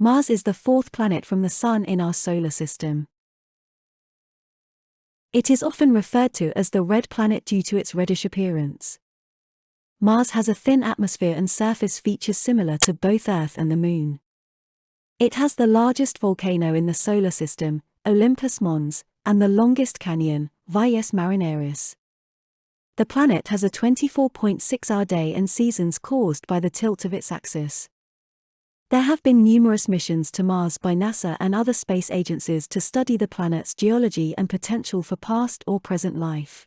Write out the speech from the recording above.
Mars is the fourth planet from the Sun in our solar system. It is often referred to as the red planet due to its reddish appearance. Mars has a thin atmosphere and surface features similar to both Earth and the Moon. It has the largest volcano in the solar system, Olympus Mons, and the longest canyon, Valles Marineris. The planet has a 24.6 hour day and seasons caused by the tilt of its axis. There have been numerous missions to Mars by NASA and other space agencies to study the planet's geology and potential for past or present life.